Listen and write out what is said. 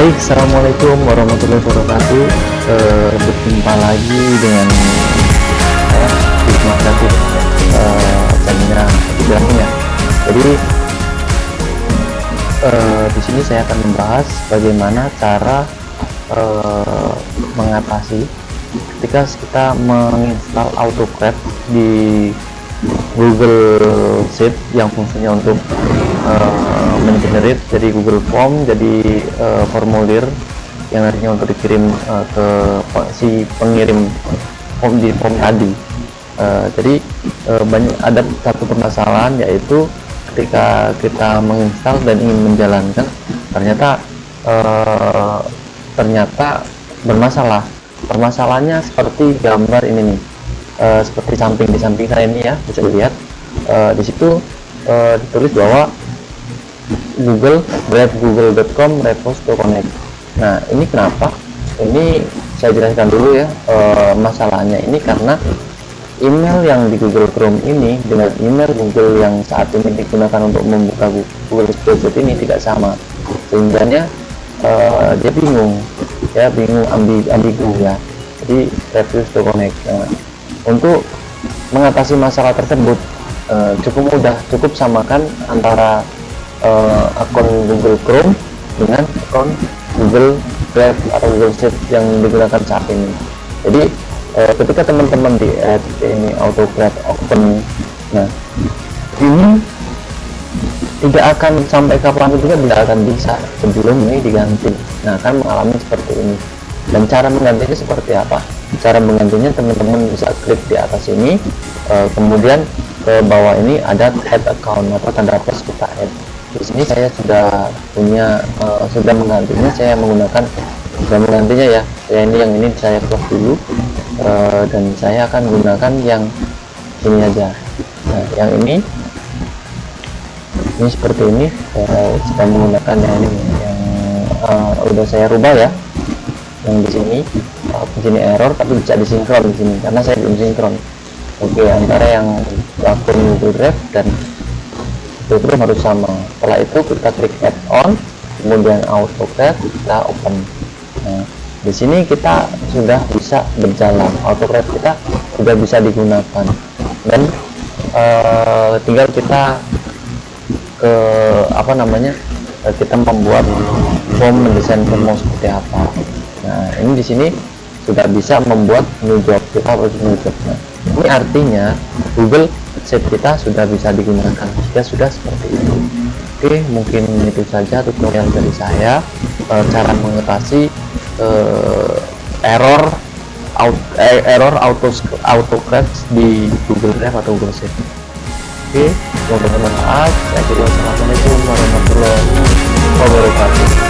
Baik, Assalamualaikum warahmatullahi wabarakatuh uh, Berjumpa lagi dengan saya Hikmah Kreatif uh. Jadi uh, di sini saya akan membahas bagaimana cara uh, mengatasi ketika kita menginstal AutoCAD di Google Sheet yang fungsinya untuk uh, mengenerate jadi Google Form jadi uh, formulir yang nantinya untuk dikirim uh, ke si pengirim form di form tadi. Uh, jadi uh, banyak ada satu permasalahan yaitu ketika kita menginstal dan ingin menjalankan ternyata uh, ternyata bermasalah. Permasalahannya seperti gambar ini nih. Uh, seperti samping di samping saya ini ya bisa dilihat. Uh, di situ uh, ditulis bahwa Google drive google.com to connect nah ini kenapa? Ini saya jelaskan dulu ya uh, masalahnya ini karena email yang di Google Chrome ini dengan email Google yang saat ini digunakan untuk membuka Google Spreadsheet ini tidak sama. Sehingga uh, dia bingung ya bingung ambi ambigu ya. Jadi refuse to connect nah, untuk mengatasi masalah tersebut uh, cukup mudah cukup samakan antara uh, akun Google Chrome dengan akun Google Drive atau Google Sheet yang digunakan saat ini. Jadi uh, ketika teman-teman di add ini AutoCAD open nah ini tidak akan sampai kapan juga tidak akan bisa sebelum ini diganti. Nah kan mengalami seperti ini. Dan cara menggantinya seperti apa? Cara menggantinya teman-teman bisa klik di atas ini uh, kemudian ke bawah ini ada head account atau tanda plus kita add di sini saya sudah punya uh, sudah menggantinya saya menggunakan sudah menggantinya ya. Saya ini yang ini saya close dulu uh, dan saya akan menggunakan yang ini aja. Nah yang ini ini seperti ini saya sedang menggunakan yang ini yang uh, udah saya rubah ya. Yang di sini uh, di sini error tapi bisa disinkron di sini karena saya belum sinkron. Oke antara yang akun Google Drive dan Chrome harus sama. Setelah itu kita klik add on kemudian AutoCAD kita open. Nah di sini kita sudah bisa berjalan. AutoCAD kita sudah bisa digunakan. Dan uh, tinggal kita ke apa namanya kita membuat form mendesain form seperti apa. Nah ini di sini sudah bisa membuat new job kita harus new job nah ini artinya Google Sheet kita sudah bisa digunakan. Jika sudah seperti itu. Oke mungkin itu saja tutorial dari saya. E, cara mengatasi e, error out, eh, error auto auto crash di Google Drive atau Google Sheet. Oke semoga bermanfaat saya kira wassalamualaikum warahmatullahi wabarakatuh